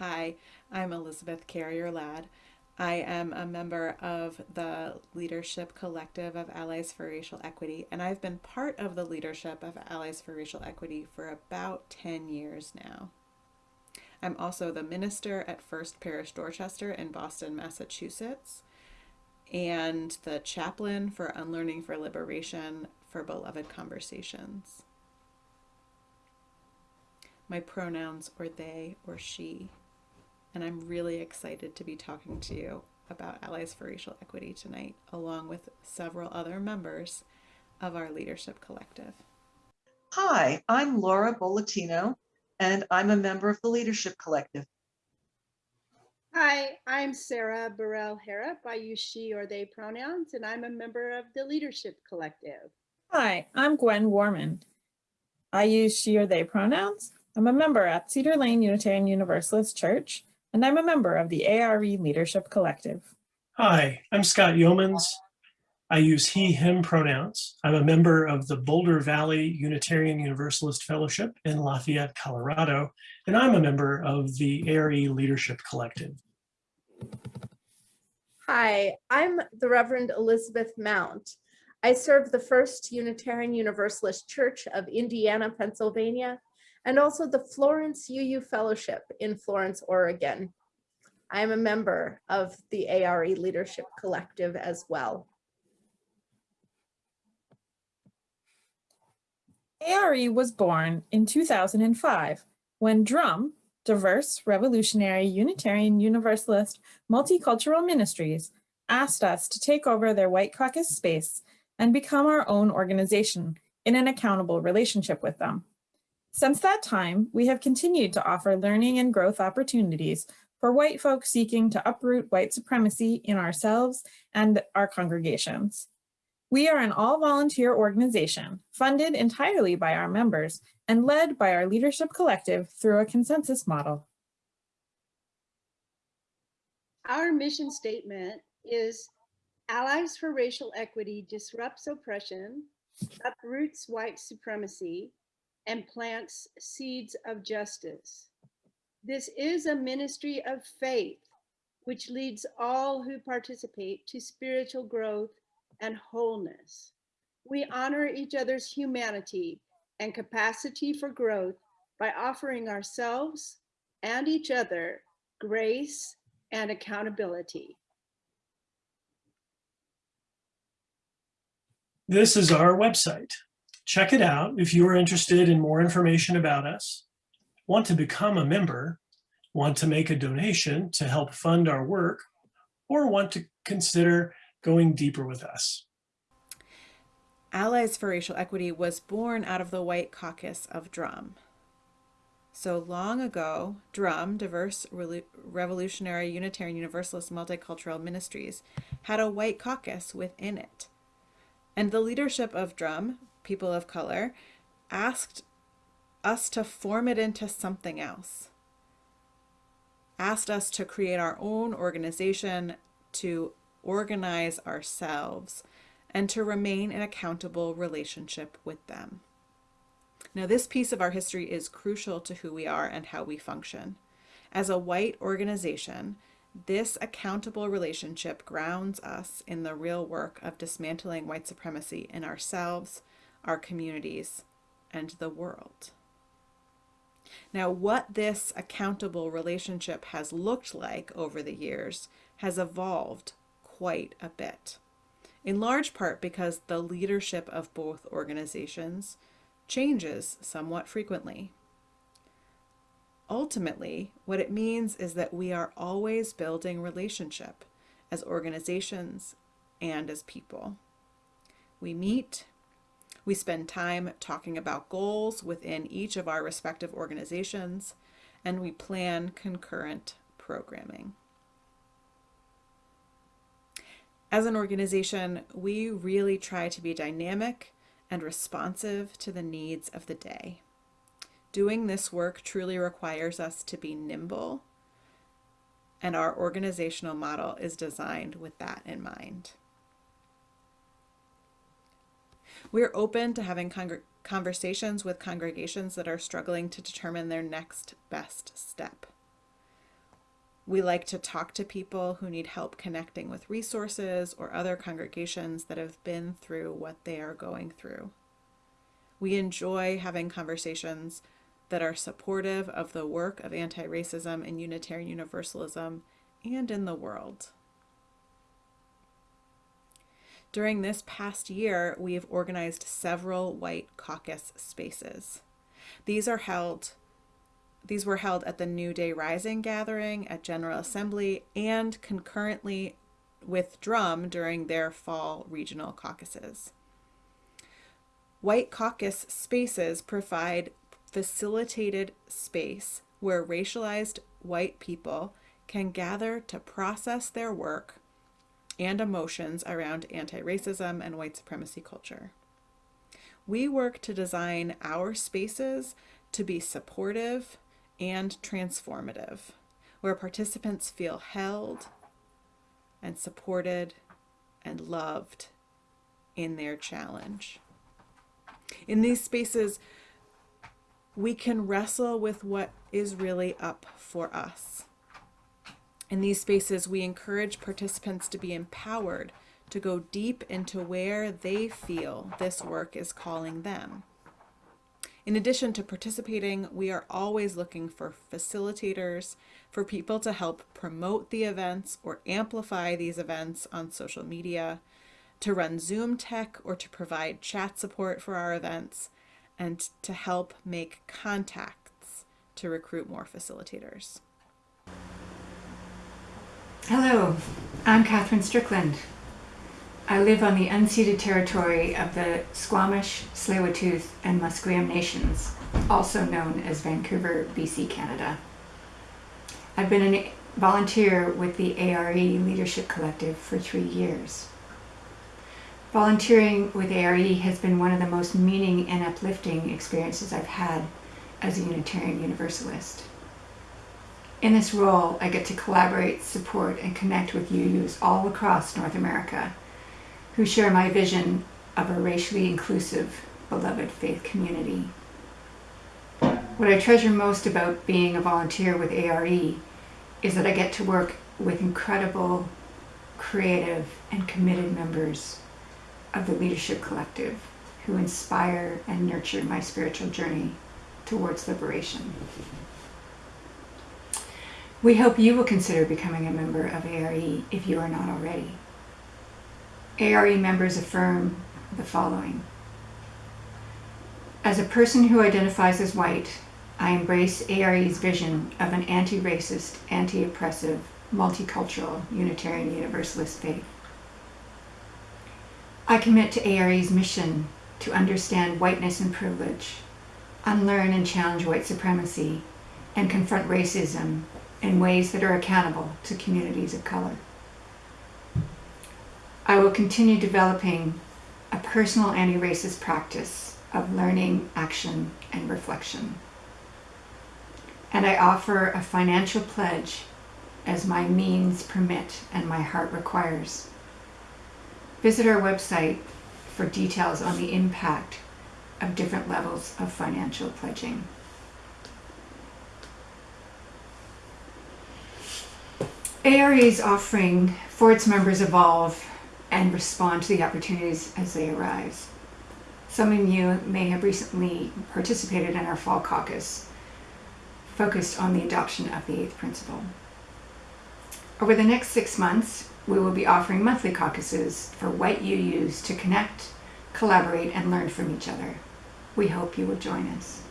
Hi, I'm Elizabeth Carrier Ladd. I am a member of the Leadership Collective of Allies for Racial Equity, and I've been part of the leadership of Allies for Racial Equity for about 10 years now. I'm also the minister at First Parish Dorchester in Boston, Massachusetts, and the chaplain for Unlearning for Liberation for Beloved Conversations. My pronouns are they or she and I'm really excited to be talking to you about Allies for Racial Equity tonight, along with several other members of our leadership collective. Hi, I'm Laura Bolatino, and I'm a member of the Leadership Collective. Hi, I'm Sarah Burrell Harrop. I use she or they pronouns, and I'm a member of the Leadership Collective. Hi, I'm Gwen Warman. I use she or they pronouns. I'm a member at Cedar Lane Unitarian Universalist Church, and I'm a member of the ARE Leadership Collective. Hi, I'm Scott Yeomans. I use he, him pronouns. I'm a member of the Boulder Valley Unitarian Universalist Fellowship in Lafayette, Colorado, and I'm a member of the ARE Leadership Collective. Hi, I'm the Reverend Elizabeth Mount. I serve the First Unitarian Universalist Church of Indiana, Pennsylvania, and also the Florence UU Fellowship in Florence, Oregon. I am a member of the ARE Leadership Collective as well. ARE was born in 2005 when DRUM, Diverse Revolutionary Unitarian Universalist Multicultural Ministries, asked us to take over their White Caucus space and become our own organization in an accountable relationship with them. Since that time, we have continued to offer learning and growth opportunities for white folks seeking to uproot white supremacy in ourselves and our congregations. We are an all-volunteer organization funded entirely by our members and led by our leadership collective through a consensus model. Our mission statement is Allies for Racial Equity disrupts oppression, uproots white supremacy, and plants seeds of justice. This is a ministry of faith, which leads all who participate to spiritual growth and wholeness. We honor each other's humanity and capacity for growth by offering ourselves and each other grace and accountability. This is our website. Check it out if you are interested in more information about us, want to become a member, want to make a donation to help fund our work, or want to consider going deeper with us. Allies for Racial Equity was born out of the White Caucus of DRUM. So long ago, DRUM, Diverse Revolutionary Unitarian Universalist Multicultural Ministries, had a White Caucus within it. And the leadership of DRUM, people of color, asked us to form it into something else. Asked us to create our own organization, to organize ourselves, and to remain in accountable relationship with them. Now, this piece of our history is crucial to who we are and how we function. As a white organization, this accountable relationship grounds us in the real work of dismantling white supremacy in ourselves, our communities, and the world. Now, what this accountable relationship has looked like over the years has evolved quite a bit, in large part because the leadership of both organizations changes somewhat frequently. Ultimately, what it means is that we are always building relationship as organizations and as people. We meet, we spend time talking about goals within each of our respective organizations, and we plan concurrent programming. As an organization, we really try to be dynamic and responsive to the needs of the day. Doing this work truly requires us to be nimble, and our organizational model is designed with that in mind. We're open to having conversations with congregations that are struggling to determine their next best step. We like to talk to people who need help connecting with resources or other congregations that have been through what they are going through. We enjoy having conversations that are supportive of the work of anti racism and Unitarian Universalism and in the world. During this past year, we have organized several White Caucus spaces. These are held these were held at the New Day Rising gathering at General Assembly and concurrently with Drum during their fall regional caucuses. White caucus spaces provide facilitated space where racialized white people can gather to process their work and emotions around anti racism and white supremacy culture. We work to design our spaces to be supportive and transformative, where participants feel held and supported and loved in their challenge. In these spaces, we can wrestle with what is really up for us. In these spaces, we encourage participants to be empowered to go deep into where they feel this work is calling them. In addition to participating, we are always looking for facilitators, for people to help promote the events or amplify these events on social media, to run Zoom tech or to provide chat support for our events, and to help make contacts to recruit more facilitators. Hello, I'm Catherine Strickland. I live on the unceded territory of the Squamish, Tsleil-Waututh, and Musqueam nations, also known as Vancouver, BC, Canada. I've been a volunteer with the ARE Leadership Collective for three years. Volunteering with ARE has been one of the most meaning and uplifting experiences I've had as a Unitarian Universalist. In this role, I get to collaborate, support, and connect with UUs all across North America who share my vision of a racially inclusive, beloved faith community. What I treasure most about being a volunteer with ARE is that I get to work with incredible, creative, and committed members of the Leadership Collective who inspire and nurture my spiritual journey towards liberation. We hope you will consider becoming a member of ARE if you are not already. ARE members affirm the following. As a person who identifies as white, I embrace ARE's vision of an anti-racist, anti-oppressive, multicultural, Unitarian Universalist faith. I commit to ARE's mission to understand whiteness and privilege, unlearn and challenge white supremacy, and confront racism in ways that are accountable to communities of color. I will continue developing a personal anti-racist practice of learning, action, and reflection. And I offer a financial pledge as my means permit and my heart requires. Visit our website for details on the impact of different levels of financial pledging. ARE's offering for its members evolve and respond to the opportunities as they arise. Some of you may have recently participated in our fall caucus, focused on the adoption of the eighth principle. Over the next six months, we will be offering monthly caucuses for what you use to connect, collaborate, and learn from each other. We hope you will join us.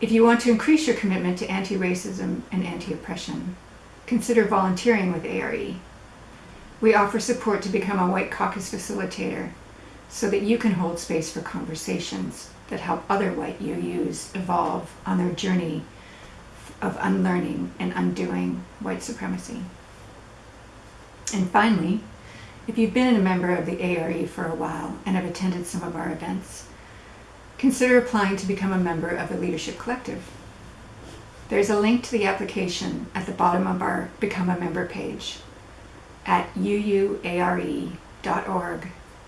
If you want to increase your commitment to anti-racism and anti-oppression, consider volunteering with ARE we offer support to become a White Caucus facilitator so that you can hold space for conversations that help other white UUs evolve on their journey of unlearning and undoing white supremacy. And finally, if you've been a member of the ARE for a while and have attended some of our events, consider applying to become a member of the Leadership Collective. There's a link to the application at the bottom of our Become a Member page at uuare.org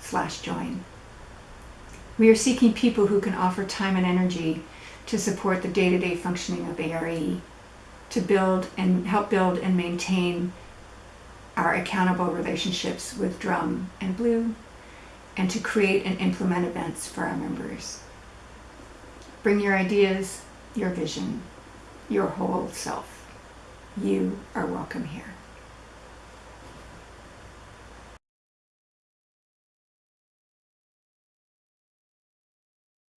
slash join. We are seeking people who can offer time and energy to support the day-to-day -day functioning of ARE to build and help build and maintain our accountable relationships with Drum and BLUU, and to create and implement events for our members. Bring your ideas, your vision, your whole self. You are welcome here.